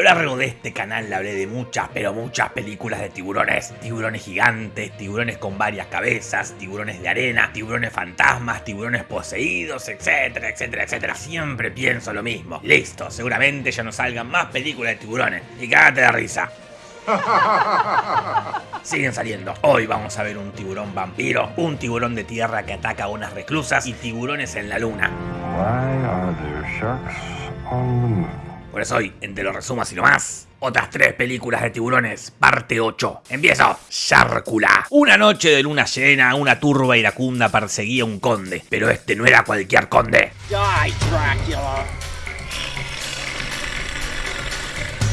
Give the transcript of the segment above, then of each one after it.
lo largo de este canal le hablé de muchas, pero muchas películas de tiburones. Tiburones gigantes, tiburones con varias cabezas, tiburones de arena, tiburones fantasmas, tiburones poseídos, etcétera, etcétera, etcétera. Siempre pienso lo mismo. Listo, seguramente ya no salgan más películas de tiburones. Y cágate de risa. Siguen saliendo. Hoy vamos a ver un tiburón vampiro, un tiburón de tierra que ataca a unas reclusas y tiburones en la luna. Por eso hoy, en Te lo resumo así nomás, otras tres películas de tiburones, parte 8. Empiezo. Sharkula. Una noche de luna llena, una turba iracunda perseguía a un conde, pero este no era cualquier conde. Die, Dracula.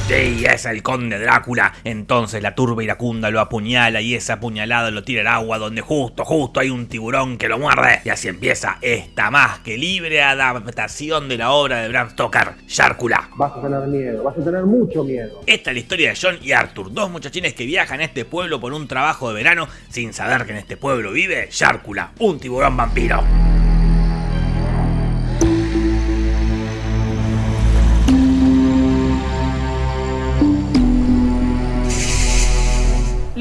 Sí, es el conde Drácula. Entonces la turba iracunda lo apuñala y esa apuñalada lo tira al agua donde justo, justo hay un tiburón que lo muerde. Y así empieza esta más que libre adaptación de la obra de Bram Stoker, Sharkula. Vas a tener miedo, vas a tener mucho miedo. Esta es la historia de John y Arthur, dos muchachines que viajan a este pueblo por un trabajo de verano sin saber que en este pueblo vive Sharkula, un tiburón vampiro.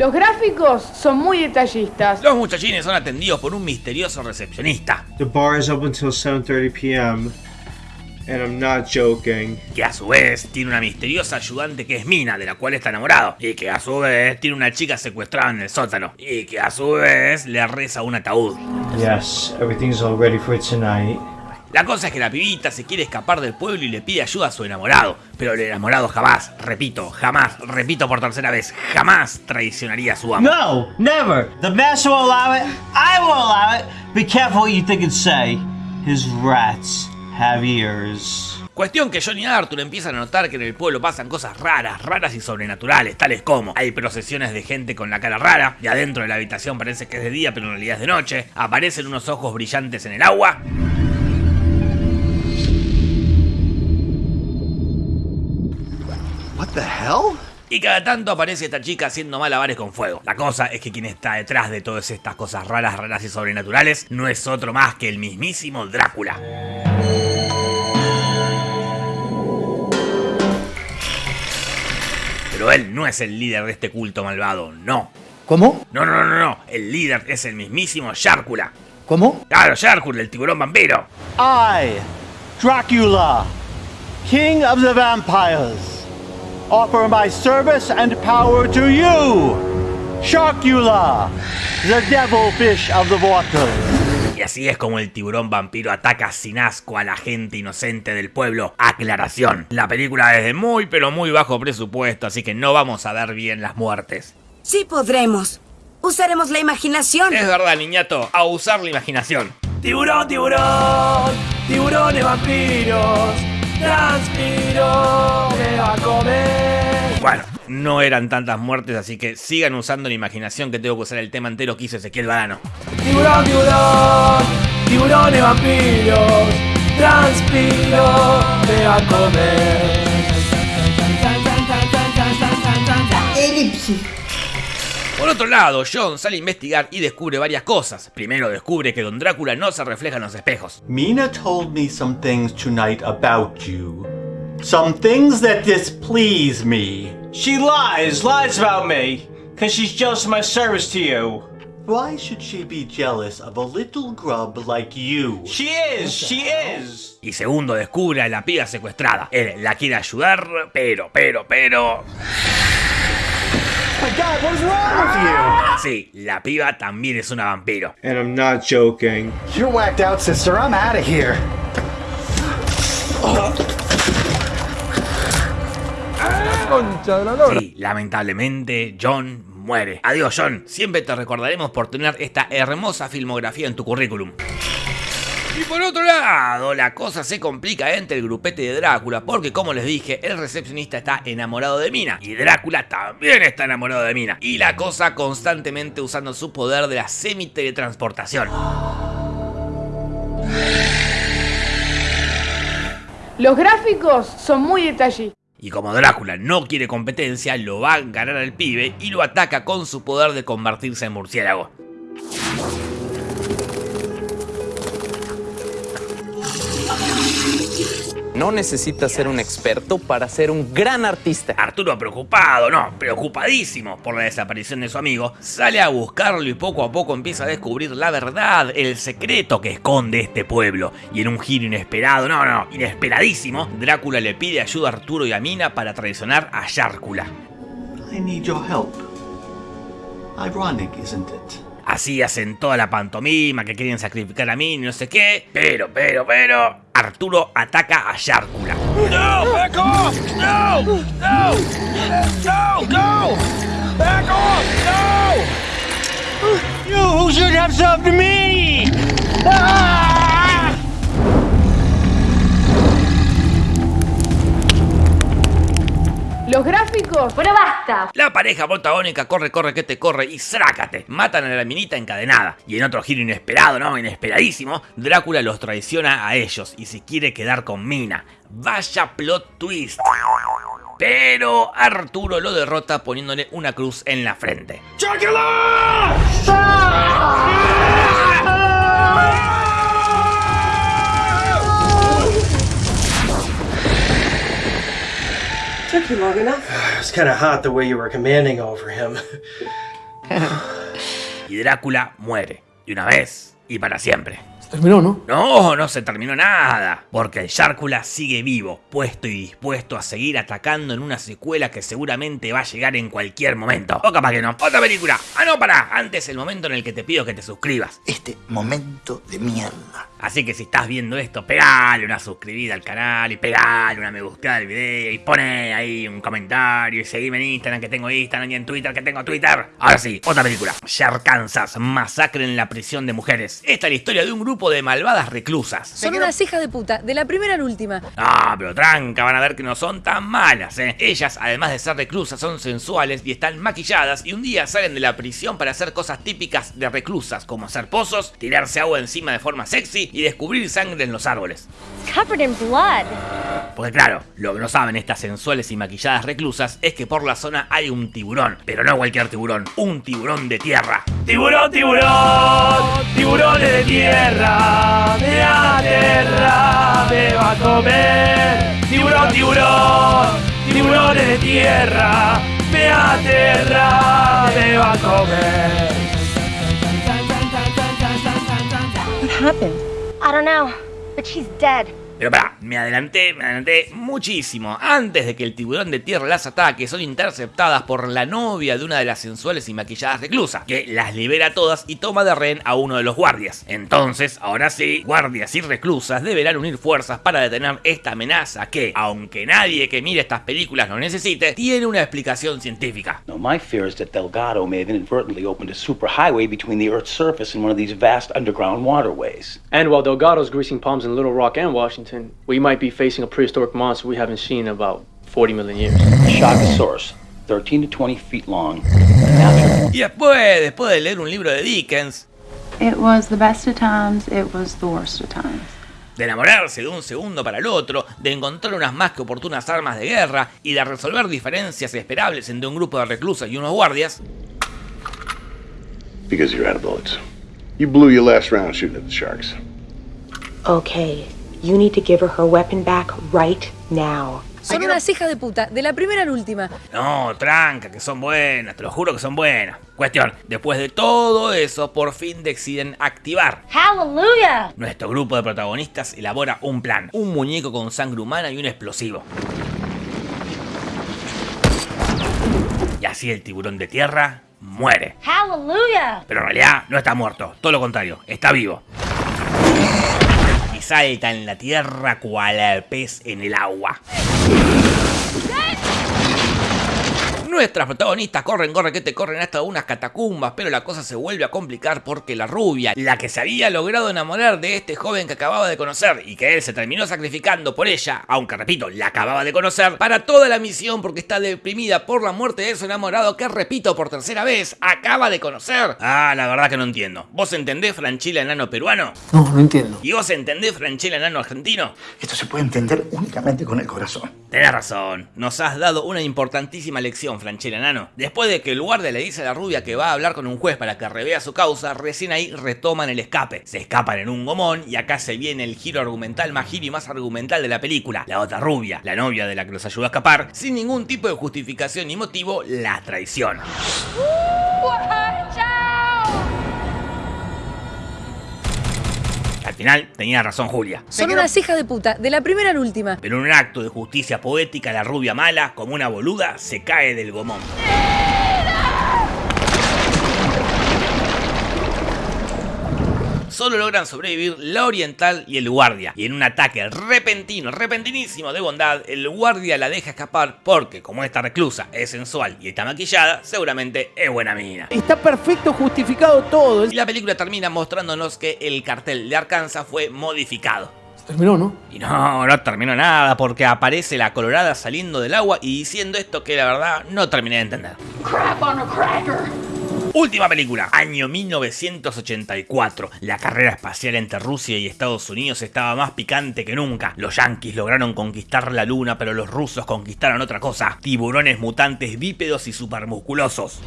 Los gráficos son muy detallistas. Los muchachines son atendidos por un misterioso recepcionista, The bar is up until 7:30 p.m. and I'm not joking. que a su vez tiene una misteriosa ayudante que es Mina, de la cual está enamorado, y que a su vez tiene una chica secuestrada en el sótano, y que a su vez le reza un ataúd. Yes, everything's all ready for tonight. La cosa es que la pibita se quiere escapar del pueblo y le pide ayuda a su enamorado, pero el enamorado jamás, repito, jamás, repito por tercera vez, jamás traicionaría a su amo. No, never. The master will allow it. I will allow it. Be careful what you think and say. His rats have ears. Cuestión que John y Arthur empiezan a notar que en el pueblo pasan cosas raras, raras y sobrenaturales, tales como hay procesiones de gente con la cara rara, y adentro de la habitación parece que es de día pero en realidad es de noche, aparecen unos ojos brillantes en el agua, the hell? y cada tanto aparece esta chica haciendo malabares con fuego. La cosa es que quien está detrás de todas estas cosas raras, raras y sobrenaturales no es otro más que el mismísimo Drácula. Pero él no es el líder de este culto malvado, no. ¿Cómo? No, no, no, no. El líder es el mismísimo Sharkula. ¿Cómo? Claro, Sharkula, el tiburón vampiro. I, Dracula, King of the Vampires, offer my service and power to you, Sharkula, the devil fish of the waters. Y así es como el tiburón vampiro ataca sin asco a la gente inocente del pueblo. Aclaración, la película es de muy pero muy bajo presupuesto, así que no vamos a ver bien las muertes. Sí podremos. Usaremos la imaginación. Es verdad, niñato, a usar la imaginación. Tiburón, tiburón, tiburones vampiros, transpiro, Bueno, no eran tantas muertes, así que sigan usando la imaginación que tengo que usar el tema entero que hizo Ezequiel Barano. Tiburón, tiburón, tiburones vampiros, transpiro, me va a comer. Por otro lado, John sale a investigar y descubre varias cosas. Primero descubre que Don Drácula no se refleja en los espejos. Mina told me some things tonight about you. Some things that displease me. She lies, lies about me, because she's jealous of my service to you. Why should she be jealous of a little grub like you? She is, she is. Y segundo, descubre a la piba secuestrada. Él la quiere ayudar, pero, pero, pero... my god, what is wrong with you? Sí, la piba también es una vampiro. And I'm not joking. You're whacked out, sister. I'm out of here. Oh. Concha de la lora. Sí, lamentablemente John muere. Adiós John, siempre te recordaremos por tener esta hermosa filmografía en tu currículum. Y por otro lado, la cosa se complica entre el grupete de Drácula, porque como les dije, el recepcionista está enamorado de Mina, y Drácula también está enamorado de Mina, y la cosa constantemente usando su poder de la semi-teletransportación. Los gráficos son muy detallistas. Y como Drácula no quiere competencia, lo va a ganar al pibe y lo ataca con su poder de convertirse en murciélago. No necesitas ser un experto para ser un gran artista. Arturo preocupado, no, preocupadísimo por la desaparición de su amigo, sale a buscarlo y poco a poco empieza a descubrir la verdad, el secreto que esconde este pueblo. Y en un giro inesperado, no, no, inesperadísimo, Drácula le pide ayuda a Arturo y a Mina para traicionar a Yárcula. I need your help. Ironic, isn't it? Así hacen toda la pantomima que quieren sacrificar a mí y no sé qué. Pero, pero, pero. Arturo ataca a Yárcula. No, back off! No! No! No! Go! Back off! No! You should have served me! Ah! Los gráficos... Pero basta. La pareja protagónica corre, corre, que te corre y ¡zrácate! Matan a la minita encadenada. Y en otro giro inesperado, ¿no? Inesperadísimo, Drácula los traiciona a ellos y se quiere quedar con Mina. Vaya plot twist. Pero Arturo lo derrota poniéndole una cruz en la frente. Took you long enough. It's kind of hot the way you were commanding over him. Y Drácula muere. Y una vez y para siempre. Terminó, ¿no? No, no se terminó nada, porque el Sharkula sigue vivo, puesto y dispuesto a seguir atacando en una secuela que seguramente va a llegar en cualquier momento. O capaz que no. Otra película. Ah, no, pará. Antes el momento en el que te pido que te suscribas. Este momento de mierda. Así que si estás viendo esto, pegale una suscribida al canal y pegale una me gusta al video y pone ahí un comentario y seguime en Instagram que tengo Instagram y en Twitter que tengo Twitter. Ahora sí, otra película. Kansas, masacre en la prisión de mujeres. Esta es la historia de un grupo de malvadas reclusas. Son unas hijas de puta, de la primera a la última. Ah, pero tranca, van a ver que no son tan malas, ¿eh? Ellas, además de ser reclusas, son sensuales y están maquilladas y un día salen de la prisión para hacer cosas típicas de reclusas, como hacer pozos, tirarse agua encima de forma sexy y descubrir sangre en los árboles. Covered in blood. Porque claro, lo que no saben estas sensuales y maquilladas reclusas es que por la zona hay un tiburón, pero no cualquier tiburón, un tiburón de tierra. Tiburón, tiburón, tiburones de tierra, de la tierra me va a comer. Tiburón, tiburón, tiburones de tierra, me aterra, me va a comer. What happened? I don't know, but she's dead. Pero pará, me adelanté, me adelanté muchísimo. Antes de que el tiburón de tierra las ataque, son interceptadas por la novia de una de las sensuales y maquilladas reclusas, que las libera a todas y toma de rehén a uno de los guardias. Entonces, ahora sí, guardias y reclusas deberán unir fuerzas para detener esta amenaza que, aunque nadie que mire estas películas lo necesite, tiene una explicación científica. No, my fear is that Delgado may have inadvertently opened a superhighway between the Earth's surface and one of these vast underground waterways. And while Delgado's greasing palms in Little Rock and Washington, we might be facing a prehistoric monster we haven't seen in about 40 million years. Shagasaurus, 13 to 20 feet long. Y después, después de leer un libro de Dickens, It was the best of times, it was the worst of times. de enamorarse de un segundo para el otro, de encontrar unas más que oportunas armas de guerra y de resolver diferencias esperables entre un grupo de reclusas y unos guardias, Because you're out of bullets. You blew your last round shooting at the sharks. Okay, you need to give her her weapon back right now. Son unas hijas de puta, de la primera a la última. No, tranca, que son buenas, te lo juro que son buenas. Cuestión, después de todo eso, por fin deciden activar. Hallelujah! Nuestro grupo de protagonistas elabora un plan, un muñeco con sangre humana y un explosivo. Y así el tiburón de tierra muere. Hallelujah! Pero en realidad no está muerto, todo lo contrario, está vivo. Salta en la tierra cual pez en el agua. Nuestras protagonistas corren, corren, que te corren hasta unas catacumbas, pero la cosa se vuelve a complicar porque la rubia, la que se había logrado enamorar de este joven que acababa de conocer y que él se terminó sacrificando por ella, aunque repito, la acababa de conocer, para toda la misión porque está deprimida por la muerte de su enamorado que, repito por tercera vez, acaba de conocer. Ah, la verdad que no entiendo. ¿Vos entendés Franchila enano peruano? No, no entiendo. ¿Y vos entendés Franchila enano argentino? Esto se puede entender únicamente con el corazón. Tenés razón, nos has dado una importantísima lección, Después de que el guardia le dice a la rubia que va a hablar con un juez para que revea su causa, recién ahí retoman el escape. Se escapan en un gomón y acá se viene el giro argumental más giro y más argumental de la película. La otra rubia, la novia de la que los ayuda a escapar, sin ningún tipo de justificación ni motivo, la traiciona. Al final tenía razón Julia. Son unas hijas de puta, de la primera a la última. Pero en un acto de justicia poética, la rubia mala, como una boluda, se cae del gomón. Solo logran sobrevivir la oriental y el guardia. Y en un ataque repentino, repentinísimo de bondad, el guardia la deja escapar porque, como esta reclusa es sensual y está maquillada, seguramente es buena mina. Está perfecto justificado todo. Y la película termina mostrándonos que el cartel de Arkansas fue modificado. Terminó, ¿no? Y no, no terminó nada porque aparece la colorada saliendo del agua y diciendo esto que la verdad no terminé de entender. Crap on a cracker. Última película, año 1984. La carrera espacial entre Rusia y Estados Unidos estaba más picante que nunca. Los yanquis lograron conquistar la luna, pero los rusos conquistaron otra cosa. Tiburones mutantes bípedos y supermusculosos.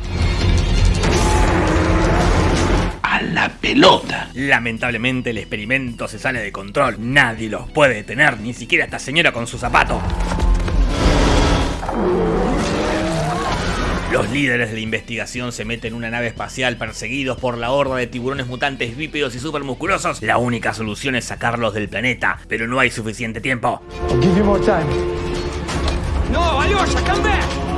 A la pelota. Lamentablemente el experimento se sale de control. Nadie los puede detener, ni siquiera esta señora con su zapato. Los líderes de la investigación se meten en una nave espacial perseguidos por la horda de tiburones mutantes bípedos y supermusculosos. La única solución es sacarlos del planeta, pero no hay suficiente tiempo. No, Alyosha, come back.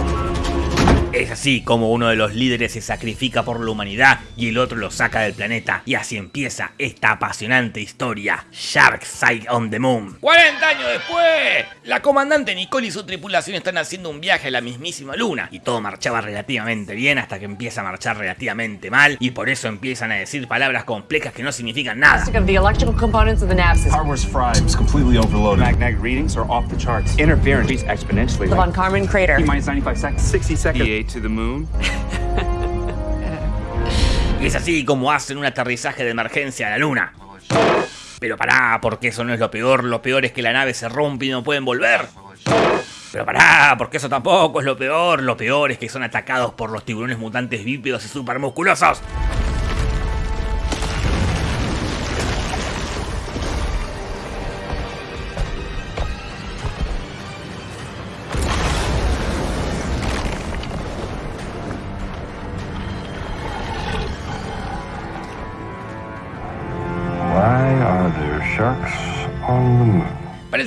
Es así como uno de los líderes se sacrifica por la humanidad y el otro lo saca del planeta. Y así empieza esta apasionante historia. Shark Side on the Moon. 40 años después, la comandante Nicole y su tripulación están haciendo un viaje a la mismísima luna. Y todo marchaba relativamente bien hasta que empieza a marchar relativamente mal. Y por eso empiezan a decir palabras complejas que no significan nada. of the electrical components of the nav system. Hardware's fried. It's completely overloaded. Magnetic readings are off the charts. Interference exponentially. The Von Karman crater. T minus 95 seconds. 60 seconds. To the moon. Y es así como hacen un aterrizaje de emergencia a la luna. Pero pará, porque eso no es lo peor. Lo peor es que la nave se rompe y no pueden volver. Pero pará, porque eso tampoco es lo peor. Lo peor es que son atacados por los tiburones mutantes bípedos y supermusculosos.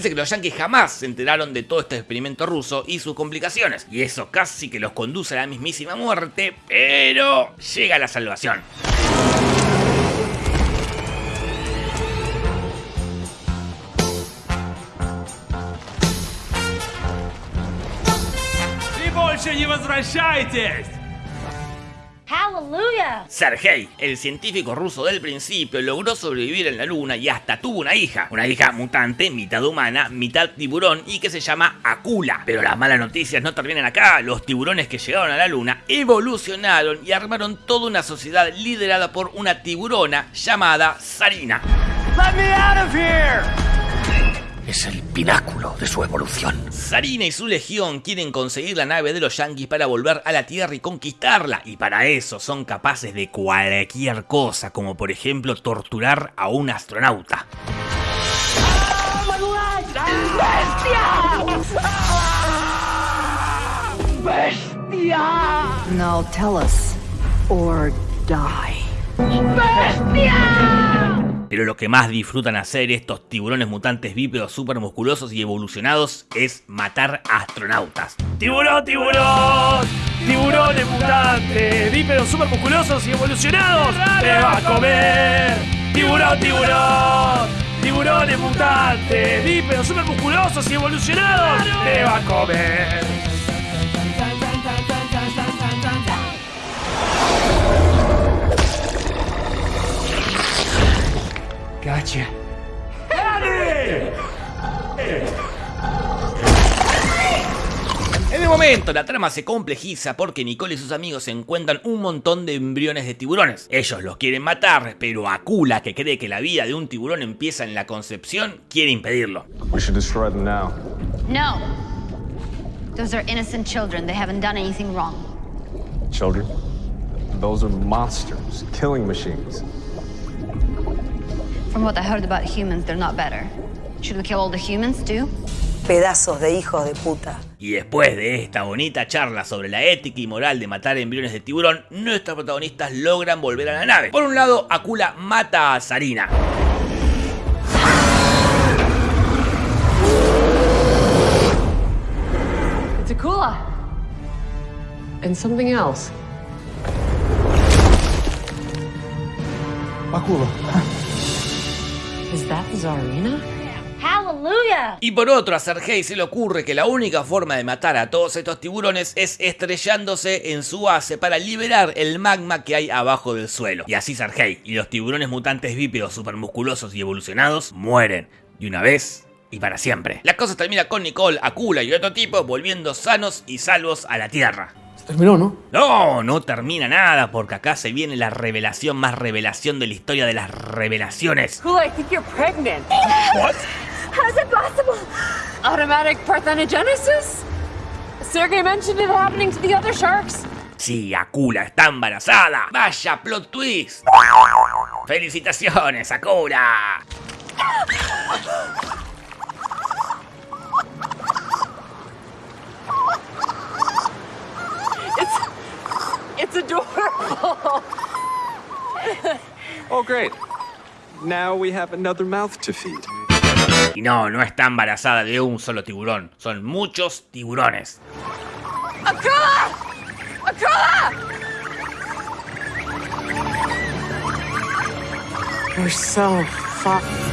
Parece que los yankees jamás se enteraron de todo este experimento ruso y sus complicaciones. Y eso casi que los conduce a la mismísima muerte, pero llega la salvación. И больше не возвращайтесь! Hallelujah! Sergei, el científico ruso del principio, logró sobrevivir en la luna y hasta tuvo una hija. Una hija mutante, mitad humana, mitad tiburón y que se llama Akula. Pero las malas noticias no terminan acá. Los tiburones que llegaron a la luna evolucionaron y armaron toda una sociedad liderada por una tiburona llamada Sarina. Let me out of here! Es el pináculo de su evolución. Sarina y su legión quieren conseguir la nave de los yanquis para volver a la Tierra y conquistarla. Y para eso son capaces de cualquier cosa, como por ejemplo torturar a un astronauta. ¡Bestia! Now tell us, or die. ¡Bestia! Pero lo que más disfrutan hacer estos tiburones mutantes bípedos supermusculosos y evolucionados es matar astronautas. ¡Tiburón, tiburón! ¡Tiburones mutantes! ¡Bípedos supermusculosos y evolucionados! ¡Te va a comer! ¡Tiburón, tiburón! ¡Tiburones mutantes! ¡Bípedos supermusculosos y evolucionados! ¡Te va a comer! Gotcha. En el momento, la trama se complejiza porque Nicole y sus amigos encuentran un montón de embriones de tiburones. Ellos los quieren matar, pero Akula, que cree que la vida de un tiburón empieza en la concepción, quiere impedirlo. We should destroy them now. No. Those are innocent children. They haven't done anything wrong. Children? Those are monsters, killing machines. From what I heard about humans, they're not better. Should we kill all the humans too? Pedazos de hijos de puta. Y después de esta bonita charla sobre la ética y moral de matar embriones de tiburón, nuestros protagonistas logran volver a la nave. Por un lado, Akula mata a Sarina. It's Akula. And something else. Akula. Is that Zarina? Hallelujah! Y por otro, a Sergei se le ocurre que la única forma de matar a todos estos tiburones es estrellándose en su base para liberar el magma que hay abajo del suelo. Y así Sergei y los tiburones mutantes bípedos supermusculosos y evolucionados mueren. De una vez y para siempre. La cosa termina con Nicole, Akula y otro tipo volviendo sanos y salvos a la Tierra. Terminó, ¿no? No, no termina nada, porque acá se viene la revelación más revelación de la historia de las revelaciones. Akula, I think you're pregnant. What? How's it possible? Automatic parthenogenesis? Sergey mentioned it happening to the other sharks. Sí, Akula está embarazada. Vaya plot twist. Felicitaciones, Akula. It's it's adorable. Oh, great. Now we have another mouth to feed. Y no, no está embarazada de un solo tiburón. Son muchos tiburones. Akula! Akula! We're so fucked.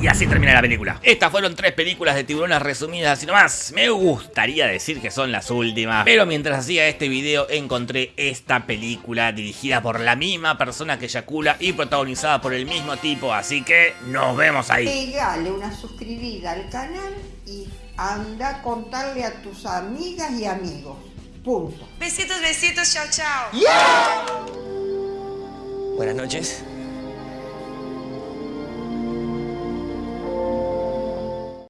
Y así termina la película. Estas fueron tres películas de tiburones resumidas así nomás. Me gustaría decir que son las últimas. Pero mientras hacía este video encontré esta película dirigida por la misma persona que Yakula y protagonizada por el mismo tipo. Así que nos vemos ahí. Pegale una suscribida al canal y anda a contarle a tus amigas y amigos. Punto. Besitos, besitos, chao, chao. Buenas noches.